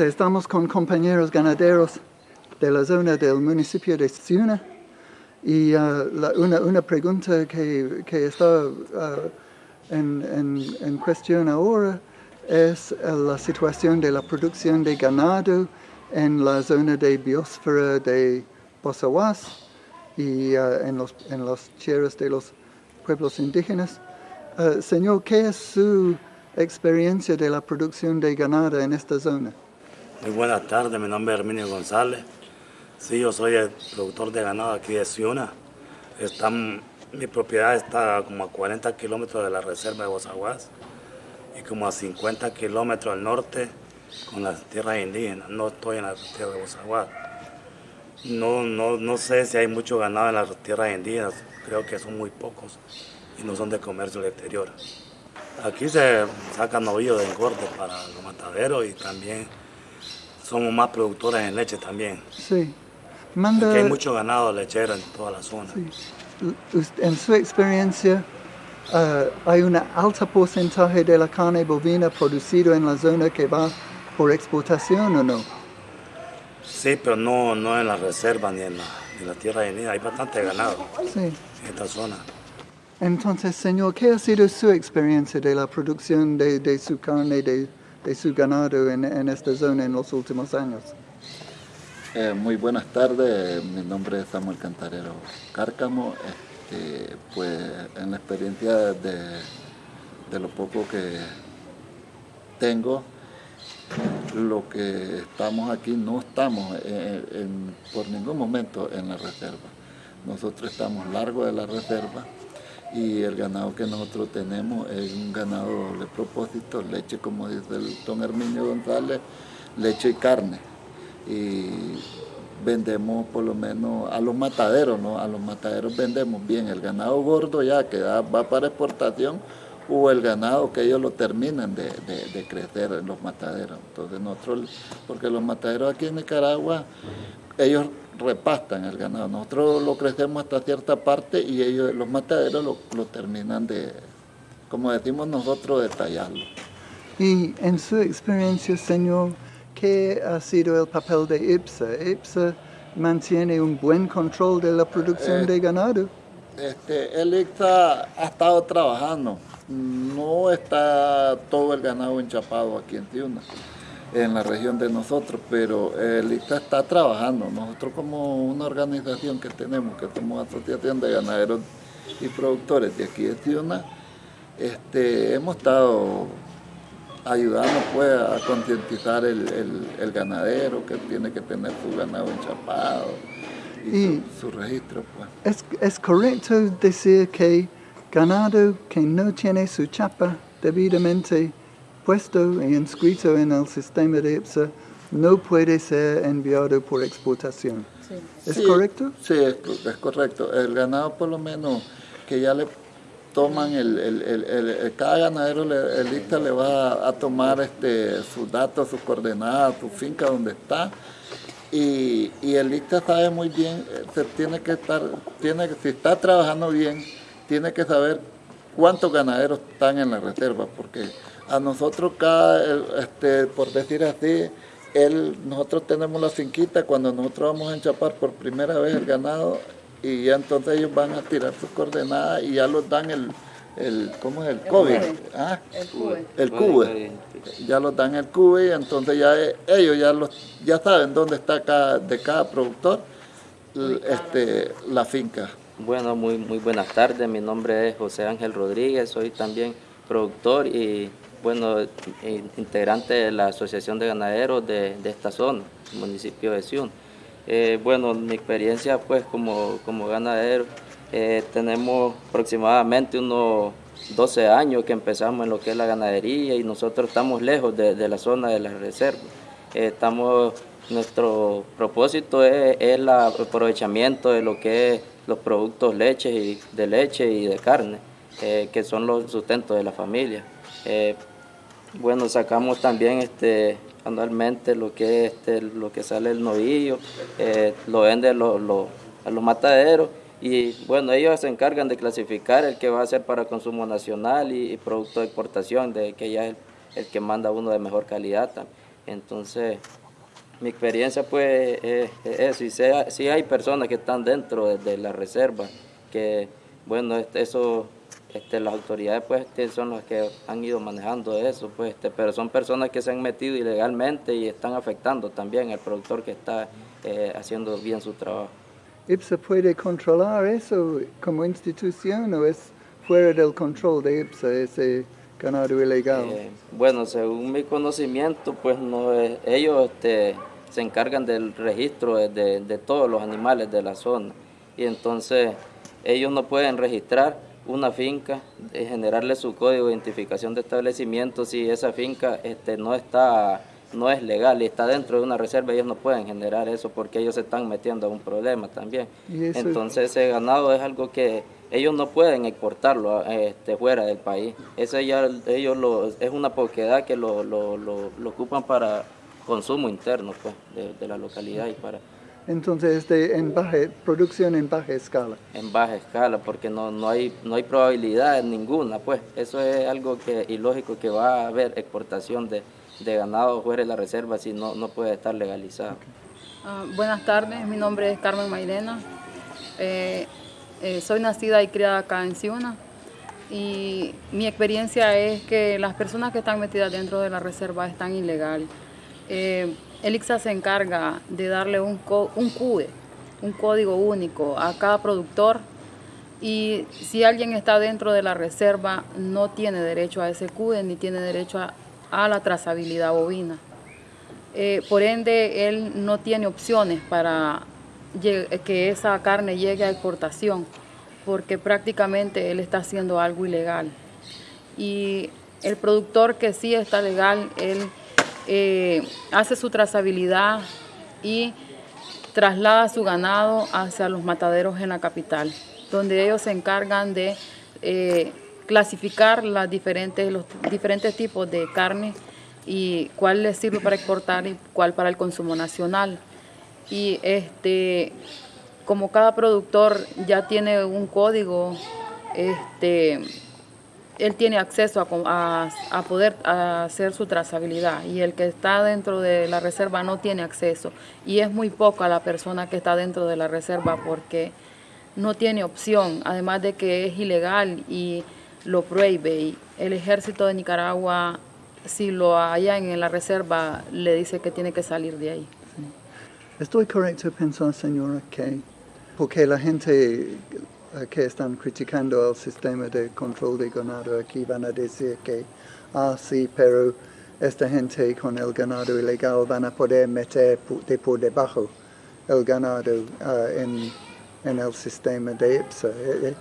Estamos con compañeros ganaderos de la zona del municipio de Ciuna y uh, la, una, una, pregunta que, está uh, en, en, cuestión ahora es uh, la situación de la producción de ganado en la zona de biosfera de Bosawas y en, los, en los tierras de los pueblos indígenas. señor, ¿qué es su experiencia de la producción de ganado en esta zona? Muy buenas tardes, mi nombre es Herminio González. Sí, yo soy el productor de ganado aquí de Ciuna. Está, mi propiedad está como a 40 kilómetros de la reserva de Bozaguas y como a 50 kilómetros al norte con las tierras indígenas. No estoy en la tierra de Bozaguas. No, no, no sé si hay mucho ganado en las tierras indígenas, creo que son muy pocos y no son de comercio al exterior. Aquí se sacan novillos de engorde para los mataderos y también somos más productores en leche también. Sí. Manda... Aquí hay mucho ganado lechero en toda la zona. Sí. En su experiencia, uh, ¿hay un alto porcentaje de la carne bovina producido en la zona que va por exportación o no? Sí, pero no, no en la reserva ni en la, en la tierra de Hay bastante ganado sí. en esta zona. Entonces, señor, ¿qué ha sido su experiencia de la producción de, de su carne, de, de, su ganado en, en, esta zona en los últimos años? Eh, muy buenas tardes, mi nombre es Samuel Cantarero Cárcamo. Este, pues en la experiencia de, de lo poco que tengo, lo que estamos aquí, no estamos por ningún momento en la reserva. Nosotros estamos largo de la reserva y el ganado que nosotros tenemos es un ganado doble propósito, leche como dice el don Herminio González, leche y carne. Y vendemos por lo menos a los mataderos, ¿no? A los mataderos vendemos bien el ganado gordo ya que va para exportación o el ganado que ellos lo terminan de, de crecer en los mataderos. Entonces nosotros, porque los mataderos aquí en Nicaragua, ellos repastan el ganado. Nosotros lo crecemos hasta cierta parte y ellos, los mataderos lo, terminan de, como decimos nosotros, de tallarlo. Y en su experiencia, señor, ¿qué ha sido el papel de IPSA? ¿IPSA mantiene un buen control de la producción de ganado? Este, el IPSA ha estado trabajando. No está todo el ganado enchapado aquí en Tiuna en la región de nosotros, pero el ICTA está trabajando. Nosotros como una organización que tenemos, que somos Asociación de Ganaderos y Productores de aquí de Tiuna, este, hemos estado ayudando pues, a concientizar el, ganadero que tiene que tener su ganado enchapado y, su, registro. Pues. ¿Es, ¿Es correcto decir que ganado que no tiene su chapa debidamente puesto e inscrito en el sistema de IPSA no puede ser enviado por exportación. ¿Es correcto? Sí, es, correcto. El ganado por lo menos que ya le toman, el, el, el, cada ganadero, el lista le va a, tomar este, sus datos, sus coordenadas, su finca donde está. Y, y el lista sabe muy bien, se tiene que estar, tiene, si está trabajando bien, tiene que saber cuántos ganaderos están en la reserva, porque a nosotros cada, este, por decir así, él, nosotros tenemos la finquita, cuando nosotros vamos a enchapar por primera vez el ganado, y ya entonces ellos van a tirar sus coordenadas y ya los dan el, el ¿cómo es? El, COVID. ¿Ah? El CUBE. El CUBE. Ya los dan el CUBE y entonces ya ellos ya los ya saben dónde está cada, de cada productor este, la finca. Bueno, muy, muy buenas tardes. Mi nombre es José Ángel Rodríguez, soy también productor y bueno, integrante de la Asociación de Ganaderos de, esta zona, municipio de Sion. Eh, bueno, mi experiencia pues como, como ganadero, eh, tenemos aproximadamente unos 12 años que empezamos en lo que es la ganadería y nosotros estamos lejos de, la zona de la reserva. Eh, estamos, nuestro propósito es, el aprovechamiento de lo que es los productos leche y, de leche y de carne, que son los sustentos de la familia. Bueno, sacamos también este, anualmente lo que, este, lo que sale el novillo, eh, lo venden a los mataderos y bueno, ellos se encargan de clasificar el que va a ser para consumo nacional y, producto de exportación, de que ya es el, que manda uno de mejor calidad. Entonces, mi experiencia pues es, es eso, y sea- sí hay personas que están dentro de, la reserva, que bueno, eso, este, las autoridades pues este, son las que han ido manejando eso, pues, este, pero son personas que se han metido ilegalmente y están afectando también al productor que está eh, haciendo bien su trabajo. ¿IPSA puede controlar eso como institución o es fuera del control de IPSA ese ganado ilegal? Eh, bueno, según mi conocimiento, pues no es- ellos este, se encargan del registro de, de- de todos los animales de la zona y entonces ellos no pueden registrar una finca, de generarle su código de identificación de establecimiento si esa finca este, no está no es legal y está dentro de una reserva, ellos no pueden generar eso porque ellos se están metiendo a un problema también. Eso- Entonces ese ganado es algo que ellos no pueden exportarlo a- este, fuera del país. Ese ya ellos lo, es una propiedad que lo, lo, lo- lo ocupan para consumo interno pues, de, de la localidad y para Entonces es de en baja, producción en baja escala. en baja escala porque no, no hay no hay probabilidad ninguna pues eso es algo que ilógico que va a haber exportación de, de ganado fuera de la reserva si no, no puede estar legalizado. Ah, buenas tardes, mi nombre es Carmen Mairena. Eh, eh, soy nacida y criada acá en Ciuna y mi experiencia es que las personas que están metidas dentro de la reserva están ilegal. Eh, el ICSA se encarga de darle un, un CUE, un código único a cada productor y si alguien está dentro de la reserva no tiene derecho a ese CUE ni tiene derecho a- la trazabilidad bovina. Eh, por ende, él no tiene opciones para que esa carne llegue a exportación, porque prácticamente él está haciendo algo ilegal. Y el productor que sí está legal, él eh, hace su trazabilidad y traslada su ganado hacia los mataderos en la capital, donde ellos se encargan de eh, clasificar las diferentes, los diferentes tipos de carne y cuál les sirve para exportar y cuál para el consumo nacional. Y este, como cada productor ya tiene un código, este, él tiene acceso a, a- a poder a hacer su trazabilidad y el que está dentro de la reserva no tiene acceso. Y es muy poca la persona que está dentro de la reserva porque no tiene opción, además de que es ilegal y lo prohíbe. Y el ejército de Nicaragua si lo hallan en la reserva le dice que tiene que salir de ahí. Estoy correcto en pensar, señora, que porque la gente que están criticando el sistema de control de ganado aquí van a decir que, ah, sí, pero esta gente con el ganado ilegal van a poder meter de por debajo el ganado ah, en, en el sistema de IPSA. Eh,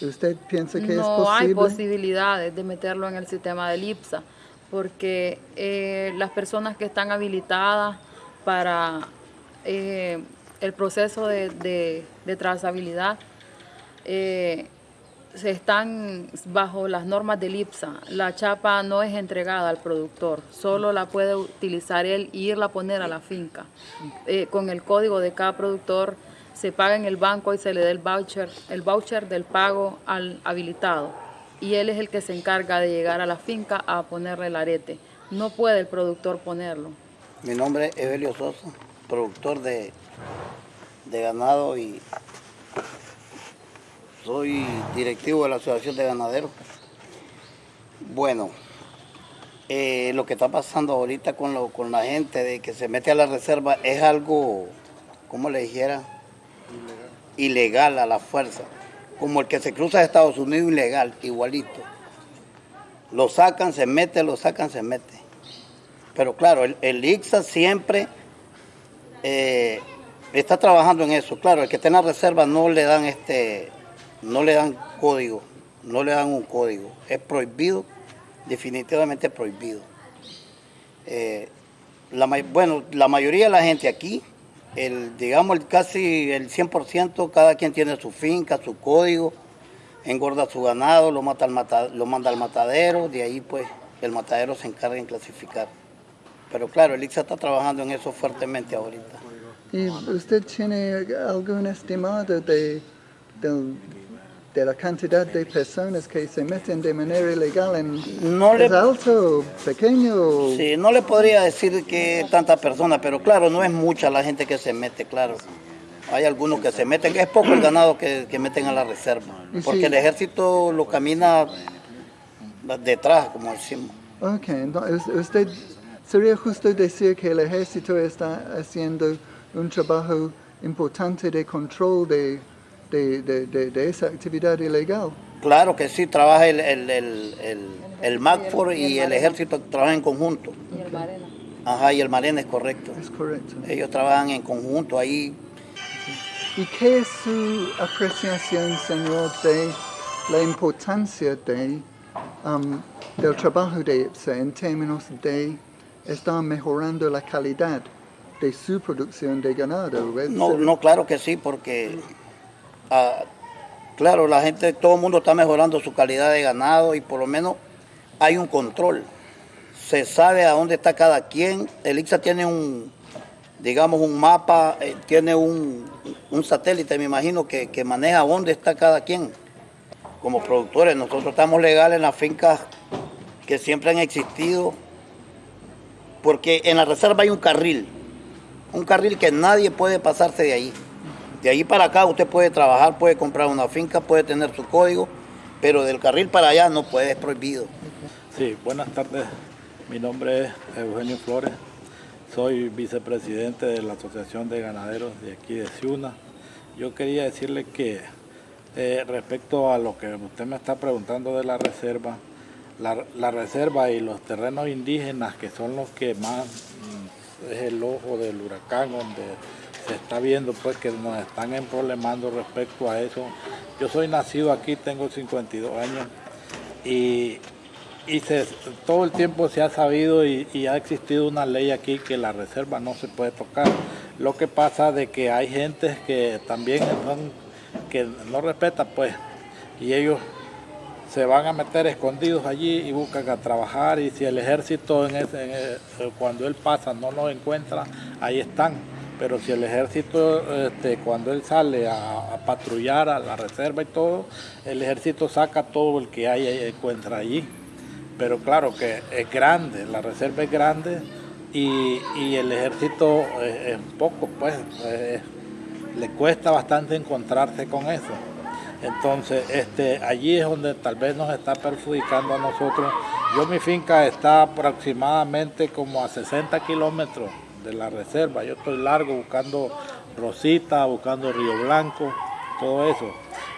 eh, ¿Usted piensa que es no posible? hay posibilidades de meterlo en el sistema del IPSA, porque eh, las personas que están habilitadas para eh, el proceso de, de- de trazabilidad eh, se están bajo las normas del IPSA. La chapa no es entregada al productor, solo la puede utilizar él y irla a poner a la finca. Eh, con el código de cada productor se paga en el banco y se le da el voucher, el voucher del pago al habilitado. Y él es el que se encarga de llegar a la finca a ponerle el arete. No puede el productor ponerlo. Mi nombre es Evelio Sosa, productor de, de ganado y soy directivo de la Asociación de Ganaderos. Bueno, eh, lo que está pasando ahorita con, lo- con la gente de que se mete a la reserva es algo, ¿cómo le dijera? Ilegal a la fuerza. Como el que se cruza de Estados Unidos ilegal, igualito. Lo sacan, se mete, lo sacan, se mete. Pero claro, el, el ICSA siempre eh, está trabajando en eso. Claro, el que está en la reserva no le dan este, no le dan código, no le dan un código. Es prohibido, definitivamente prohibido. Eh, la, bueno, la mayoría de la gente aquí, el, digamos el, casi el 100%, cada quien tiene su finca, su código, engorda su ganado, lo, mata al lo manda al matadero, de ahí pues el matadero se encarga en clasificar. Pero claro, el está trabajando en eso fuertemente ahorita. ¿Y usted tiene algún estimado de, de la cantidad de personas que se meten de manera ilegal en, No le- es alto, pequeño. Sí, no le podría decir que tanta persona, pero claro, no es mucha la gente que se mete, claro. Hay algunos que se meten, es poco el ganado que, que meten a la reserva, porque sí. el ejército lo camina detrás, como decimos. Ok, entonces usted sería justo decir que el ejército está haciendo un trabajo importante de control de, de, de- de- de esa actividad ilegal. Claro que sí, trabaja el, el, el, el, el MACFOR y el ejército trabajan en conjunto. Y el Marena. Ajá, y el Marena es correcto. Es correcto. Ellos trabajan en conjunto ahí. ¿Y qué es su apreciación, señor, de la importancia de, um, del trabajo de IPSA en términos de estar mejorando la calidad de su producción de ganado? No, no, claro que sí, porque ah, claro, la gente, todo el mundo está mejorando su calidad de ganado y por lo menos hay un control. Se sabe a dónde está cada quien. El tiene un, digamos, un mapa, eh, tiene un, un satélite, me imagino, que, que maneja dónde está cada quien. Como productores, nosotros estamos legales en las fincas que siempre han existido, porque en la reserva hay un carril, un carril que nadie puede pasarse de ahí. De ahí para acá usted puede trabajar, puede comprar una finca, puede tener su código, pero del carril para allá no puede, es prohibido. Sí, buenas tardes. Mi nombre es Eugenio Flores. Soy vicepresidente de la Asociación de Ganaderos de aquí de Ciuna. Yo quería decirle que eh, respecto a lo que usted me está preguntando de la reserva, la, la reserva y los terrenos indígenas que son los que más mm, es el ojo del huracán donde se está viendo pues que nos están problemando respecto a eso. Yo soy nacido aquí, tengo 52 años y, y se- todo el tiempo se ha sabido y, y ha existido una ley aquí que la reserva no se puede tocar. Lo que pasa de que hay gente que también son, que no respeta pues y ellos se van a meter escondidos allí y buscan a trabajar y si el ejército cuando él pasa no los encuentra, ahí están. Pero si el ejército, este, cuando él sale a, patrullar a la reserva y todo, el ejército saca todo el que hay y encuentra allí. Pero claro que es grande, la reserva es grande y, y el ejército es, poco, pues es- le cuesta bastante encontrarse con eso. Entonces, este, allí es donde tal vez nos está perjudicando a nosotros. Yo mi finca está aproximadamente como a 60 kilómetros de la reserva. Yo estoy largo buscando Rosita, buscando Río Blanco, todo eso.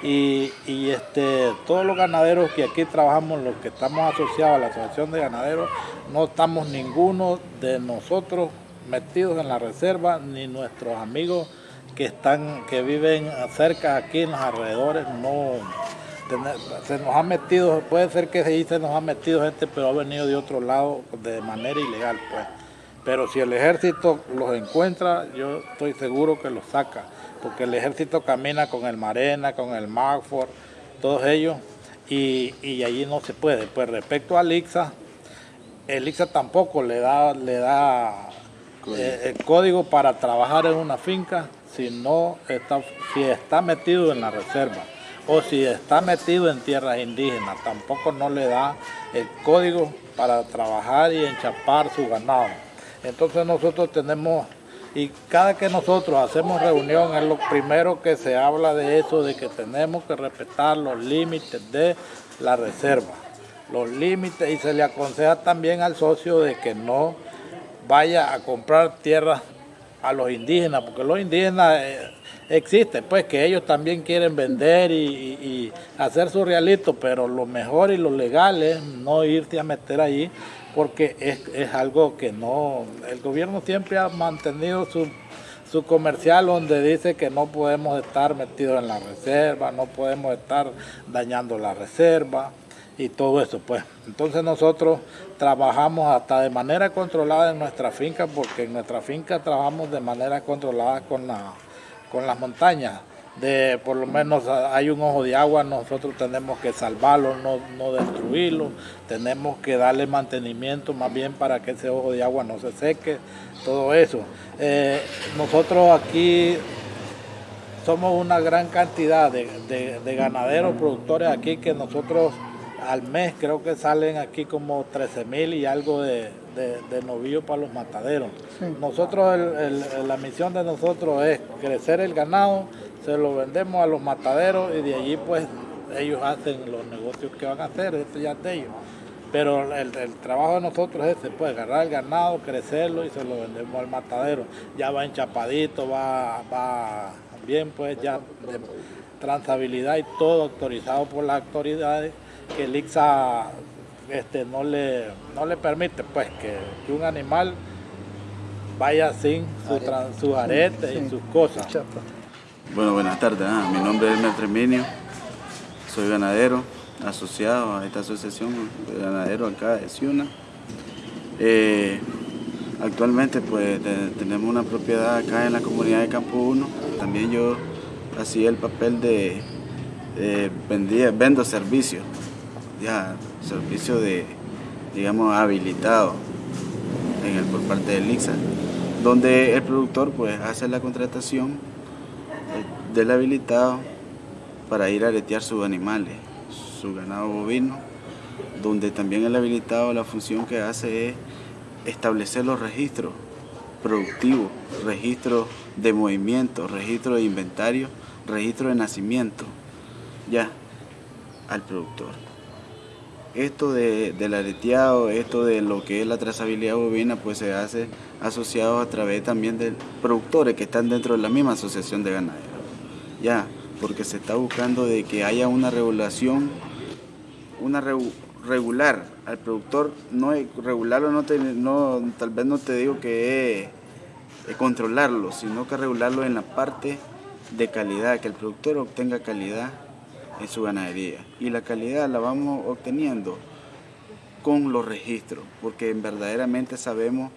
Y, y, este, todos los ganaderos que aquí trabajamos, los que estamos asociados a la Asociación de Ganaderos, no estamos ninguno de nosotros metidos en la reserva, ni nuestros amigos que están, que viven cerca aquí en los alrededores, no se nos ha metido, puede ser que sí se nos ha metido gente, pero ha venido de otro lado de manera ilegal, pues. Pero si el ejército los encuentra, yo estoy seguro que los saca, porque el ejército camina con el Marena, con el Magford, todos ellos, y, y allí no se puede. Pues respecto al ICSA, el ICSA tampoco le da, le da eh, el código para trabajar en una finca si no está, si está metido en la reserva o si está metido en tierras indígenas, tampoco no le da el código para trabajar y enchapar su ganado. Entonces nosotros tenemos, y cada que nosotros hacemos reunión es lo primero que se habla de eso, de que tenemos que respetar los límites de la reserva, los límites, y se le aconseja también al socio de que no vaya a comprar tierras a los indígenas, porque los indígenas eh, existen, pues que ellos también quieren vender y, y- hacer su realito, pero lo mejor y lo legal es no irte a meter allí, porque es, es algo que no, el gobierno siempre ha mantenido su, su comercial donde dice que no podemos estar metidos en la reserva, no podemos estar dañando la reserva y todo eso, pues. Entonces nosotros trabajamos hasta de manera controlada en nuestra finca, porque en nuestra finca trabajamos de manera controlada con, la, con las montañas. De, por lo menos hay un ojo de agua, nosotros tenemos que salvarlo, no, no destruirlo, tenemos que darle mantenimiento más bien para que ese ojo de agua no se seque, todo eso. Eh, nosotros aquí somos una gran cantidad de, ganaderos, productores aquí que nosotros al mes creo que salen aquí como 13 mil y algo de, de, novillos para los mataderos. Nosotros, la misión de nosotros es crecer el ganado, se lo vendemos a los mataderos y de allí pues ellos hacen los negocios que van a hacer, esto ya es de ellos. Pero el, trabajo de nosotros es ese, pues agarrar el ganado, crecerlo y se lo vendemos al matadero. Ya va enchapadito, va, va bien pues ya de transabilidad y todo autorizado por las autoridades que el ICSA este, no, le, no le permite pues que, un animal vaya sin sus su aretes y sus cosas. Bueno, buenas tardes. Ah, mi nombre es Mertreminio, soy ganadero asociado a esta asociación de ganaderos acá de Ciuna. Eh, actualmente pues tenemos una propiedad acá en la comunidad de Campo 1. También yo hacía el papel de, vendía, vendo servicios, ya servicio de, digamos, habilitado en el, por parte del IXA, donde el productor pues hace la contratación del habilitado para ir a aretear sus animales su ganado bovino, donde también el habilitado la función que hace es establecer los registros productivos, registros de movimiento, registro de inventario, registro de nacimiento, ya, al productor. Esto de, del areteado, esto de lo que es la trazabilidad bovina, pues se hace asociado a través también de productores que están dentro de la misma asociación de ganaderos. Ya, porque se está buscando de que haya una regulación una regular al productor, no regularlo no, no tal vez no te digo que es, controlarlo, sino que regularlo en la parte de calidad, que el productor obtenga calidad en su ganadería. Y la calidad la vamos obteniendo con los registros, porque verdaderamente sabemos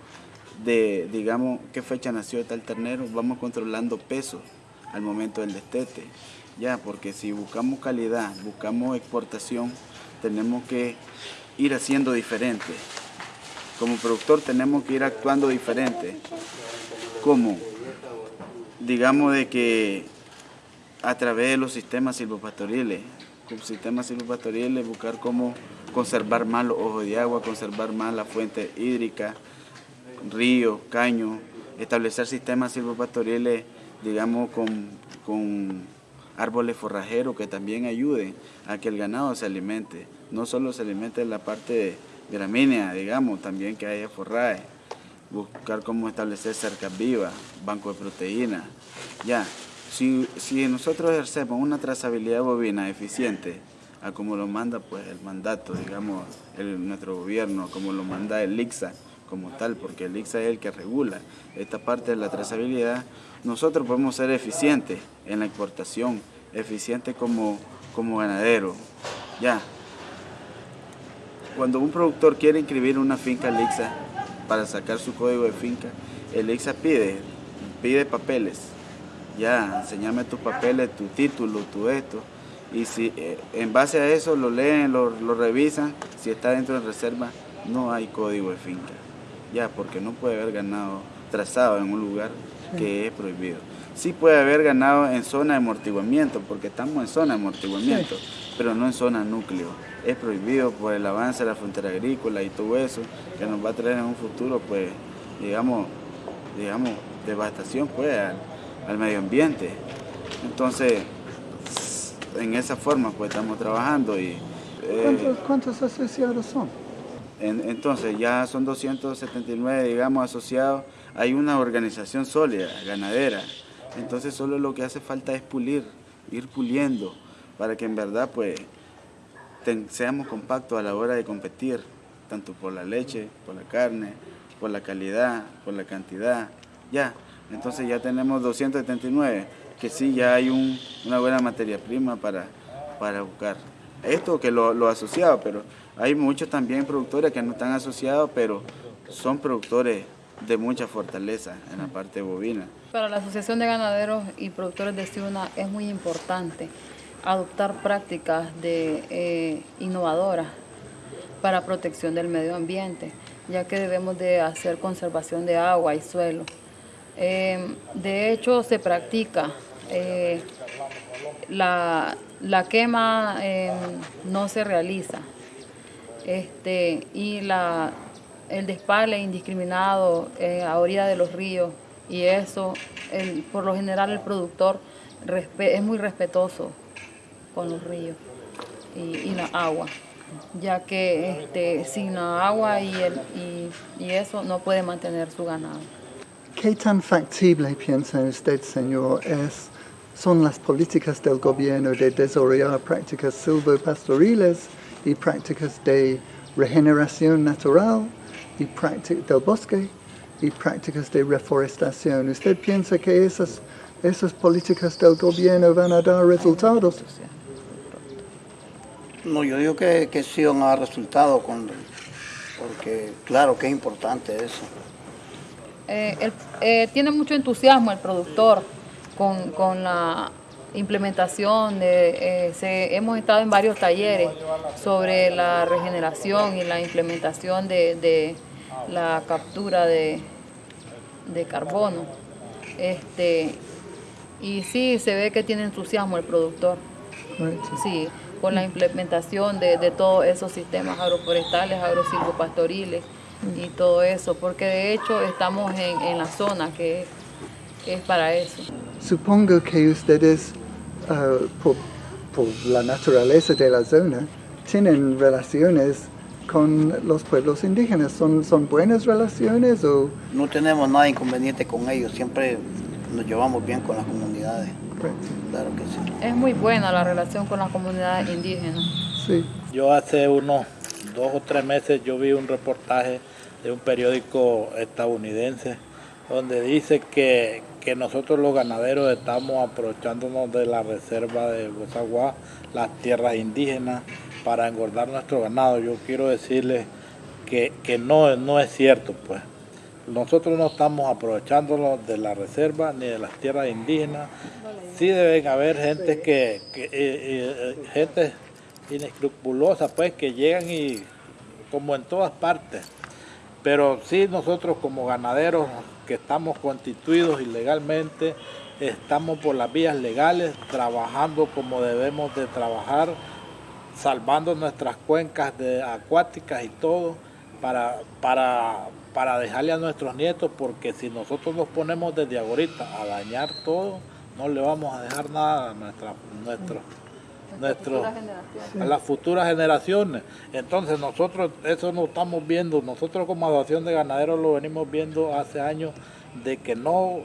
de, digamos, qué fecha nació tal ternero, vamos controlando peso al momento del destete, ya, porque si buscamos calidad, buscamos exportación, tenemos que ir haciendo diferente. Como productor tenemos que ir actuando diferente. Como, digamos de que a través de los sistemas silvopastoriles, con sistemas silvopastoriles buscar cómo conservar más los ojos de agua, conservar más la fuente hídrica, ríos, caños, establecer sistemas silvopastoriles, digamos, con, con árboles forrajeros que también ayuden a que el ganado se alimente. No solo se alimente en la parte gramínea, digamos, también que haya forraje. Buscar cómo establecer cercas vivas, banco de proteínas. Ya, si, si nosotros ejercemos una trazabilidad bovina eficiente, a como lo manda pues el mandato, digamos, nuestro gobierno, como lo manda el ICSA, como tal, porque el ICSA es el que regula esta parte de la trazabilidad, nosotros podemos ser eficientes en la exportación, eficientes como, como ganadero. Ya. Cuando un productor quiere inscribir una finca al para sacar su código de finca, el ICSA pide, pide papeles. Ya, enseñame tus papeles, tu título, tu esto. Y si eh, en base a eso lo leen, lo, lo revisan, si está dentro de reserva, no hay código de finca ya, porque no puede haber ganado trazado en un lugar que es prohibido. Sí puede haber ganado en zona de amortiguamiento, porque estamos en zona de amortiguamiento, pero no en zona núcleo. Es prohibido por el avance de la frontera agrícola y todo eso, que nos va a traer en un futuro, pues, digamos, digamos devastación pues, al, medio ambiente. Entonces, en esa forma pues estamos trabajando y... Eh, ¿Cuántos asociados son? entonces ya son 279, digamos, asociados. Hay una organización sólida, ganadera. Entonces solo lo que hace falta es pulir, ir puliendo, para que en verdad pues seamos compactos a la hora de competir, tanto por la leche, por la carne, por la calidad, por la cantidad. Ya, entonces ya tenemos 279, que sí ya hay una buena materia prima para, para buscar. Esto que lo, lo asociado, pero hay muchos también productores que no están asociados, pero son productores de mucha fortaleza en la parte bovina. Para la Asociación de Ganaderos y Productores de Ciuna es muy importante adoptar prácticas de, eh, innovadoras para protección del medio ambiente, ya que debemos de hacer conservación de agua y suelo. Eh, de hecho, se practica eh, la, la quema eh, no se realiza. Este, y la, el despale indiscriminado eh, a orilla de los ríos y eso, el, por lo general el productor es muy respetuoso con los ríos y, la agua, ya que este, sin la agua y, el, y eso no puede mantener su ganado. ¿Qué tan factible piensa usted, señor, es, son las políticas del gobierno de desarrollar prácticas silvopastoriles y prácticas de regeneración natural y prácticas del bosque y prácticas de reforestación? ¿Usted piensa que esas, esas políticas del gobierno van a dar resultados? No, yo digo que, que sí van a dar resultados, porque claro que es importante eso. Eh, el- eh, tiene mucho entusiasmo el productor con, con la implementación de, eh, se- hemos estado en varios talleres sobre la regeneración y la implementación de, de la captura de, de carbono. Este, y sí, se ve que tiene entusiasmo el productor. Sí, con la implementación de, de todos esos sistemas agroforestales, agrosilvopastoriles y todo eso, porque de hecho estamos en, en la zona que, es para eso. Supongo que ustedes, ah, por, por la naturaleza de la zona, tienen relaciones con los pueblos indígenas. ¿Son, son buenas relaciones o...? No tenemos nada inconveniente con ellos, siempre nos llevamos bien con las comunidades, claro que sí. Es muy buena la relación con las comunidades indígenas. Sí. Yo hace unos dos o tres meses yo vi un reportaje de un periódico estadounidense donde dice que, que nosotros los ganaderos estamos aprovechándonos de la reserva de Bozaguá, las tierras indígenas, para engordar nuestro ganado. Yo quiero decirles que, que no, no es cierto, pues. Nosotros no estamos aprovechándonos de la reserva ni de las tierras indígenas. Sí deben haber gente que, que eh, eh, gente inescrupulosa, pues, que llegan y como en todas partes. Pero sí nosotros como ganaderos que estamos constituidos ilegalmente, estamos por las vías legales, trabajando como debemos de trabajar, salvando nuestras cuencas acuáticas y todo, para, para, para dejarle a nuestros nietos, porque si nosotros nos ponemos desde ahorita a dañar todo, no le vamos a dejar nada a nuestra, nuestros nuestros a las futuras generaciones. Entonces nosotros eso no estamos viendo, nosotros como asociación de ganaderos lo venimos viendo hace años de que no,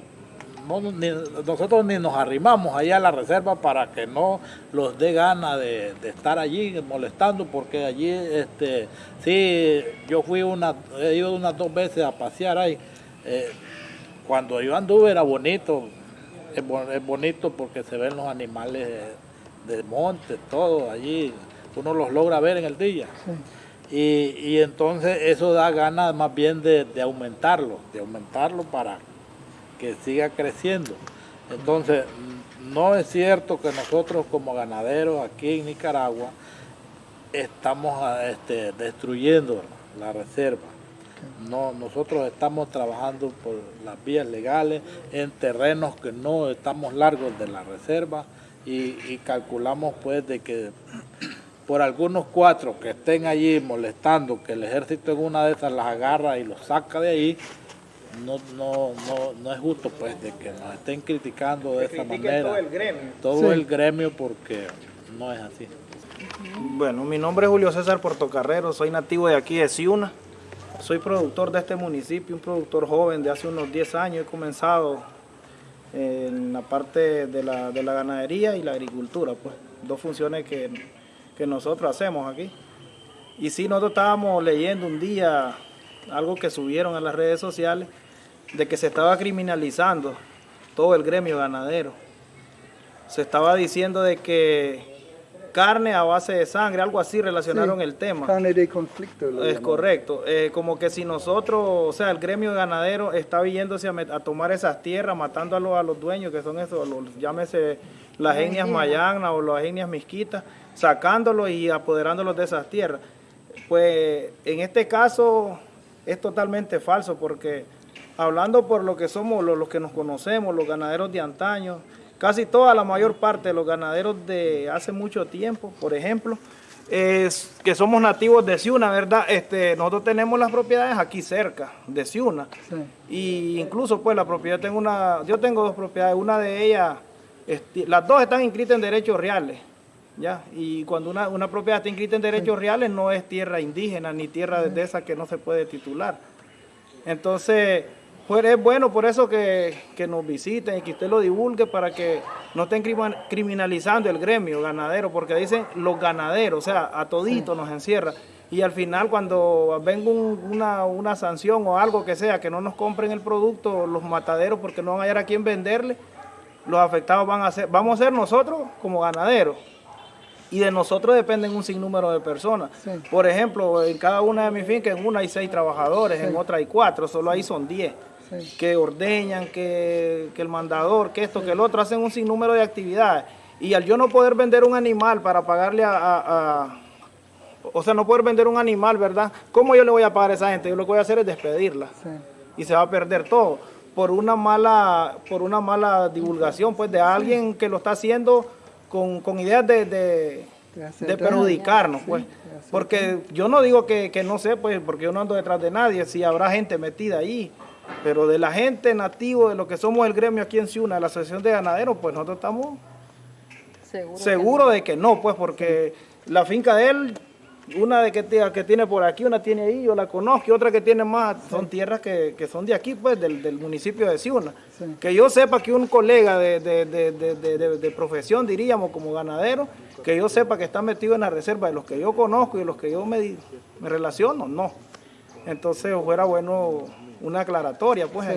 no ni- nosotros ni nos arrimamos allá a la reserva para que no los dé gana de, de estar allí molestando, porque allí este sí yo fui una, he ido unas dos veces a pasear ahí. Eh, cuando yo anduve era bonito, es, bo- es bonito porque se ven los animales eh, de monte, todo allí, uno los logra ver en el día. Y, y entonces eso da ganas más bien de, de aumentarlo, de aumentarlo para que siga creciendo. Entonces, no es cierto que nosotros como ganaderos aquí en Nicaragua estamos este, destruyendo la reserva. No, nosotros estamos trabajando por las vías legales en terrenos que no estamos largos de la reserva y, y calculamos pues de que por algunos cuatro que estén allí molestando, que el ejército en una de esas las agarra y los saca de ahí, no, no, no, no es justo pues de que nos estén criticando de esa manera. todo el gremio. Todo Sí. el gremio porque no es así. Bueno, mi nombre es Julio César Portocarrero, soy nativo de aquí de Ciuna. Soy productor de este municipio, un productor joven de hace unos 10 años. He comenzado en la parte de la, de la ganadería y la agricultura, pues dos funciones que, que nosotros hacemos aquí. Y sí, nosotros estábamos leyendo un día algo que subieron en las redes sociales de que se estaba criminalizando todo el gremio ganadero. Se estaba diciendo de que carne a base de sangre, algo así relacionaron Sí, el tema. Carne de conflicto. lo Es llaman. correcto. Eh, como que si nosotros, o sea, el gremio ganadero está yéndose a, tomar esas tierras, matando a los, a los dueños, que son esos, los, llámese las etnias mayanas o las etnias misquitas, sacándolos y apoderándolos de esas tierras. Pues en este caso es totalmente falso porque hablando por lo que somos, los, los que nos conocemos, los ganaderos de antaño, casi toda la mayor parte de los ganaderos de hace mucho tiempo, por ejemplo, es que somos nativos de Ciuna, ¿verdad? Este, nosotros tenemos las propiedades aquí cerca, de Ciuna. Y incluso pues la propiedad, tengo una, yo tengo dos propiedades, una de ellas, este, las dos están inscritas en derechos reales. ¿Ya? Y cuando una, una propiedad está inscrita en derechos reales no es tierra indígena ni tierra de esa que no se puede titular. Entonces, pues es bueno por eso que, que, nos visiten y que usted lo divulgue para que no estén criminalizando el gremio ganadero, porque dicen los ganaderos, o sea, a todito nos encierra. Y al final cuando venga una, una, sanción o algo que sea, que no nos compren el producto, los mataderos, porque no van a hallar a quién venderle, los afectados van a ser, vamos a ser nosotros como ganaderos y de nosotros dependen un sinnúmero de personas. Por ejemplo, en cada una de mis fincas, en una hay seis trabajadores, en otra hay cuatro, solo ahí son diez. Que ordeñan, que, el mandador, que esto, que el otro, hacen un sinnúmero de actividades. Y al yo no poder vender un animal para pagarle a, o sea, no poder vender un animal, ¿verdad? ¿Cómo yo le voy a pagar a esa gente? Yo lo que voy a hacer es despedirla. Y se va a perder todo por una mala, por una mala divulgación, pues, de alguien que lo está haciendo con, con ideas de, de, perjudicarnos, pues. Porque yo no digo que, no sé, pues, porque yo no ando detrás de nadie, si habrá gente metida ahí, pero de la gente nativa, de lo que somos el gremio aquí en Ciuna, de la Asociación de Ganaderos, pues nosotros estamos seguros de que no, pues, porque la finca de él una de que, que tiene por aquí, una tiene ahí, yo la conozco, y otra que tiene más, son tierras que, son de aquí, pues, del, municipio de Ciuna. Que yo sepa que un colega de, profesión, diríamos, como ganadero, que yo sepa que está metido en la reserva de los que yo conozco y de los que yo me, me relaciono, no. Entonces fuera bueno una aclaratoria, pues,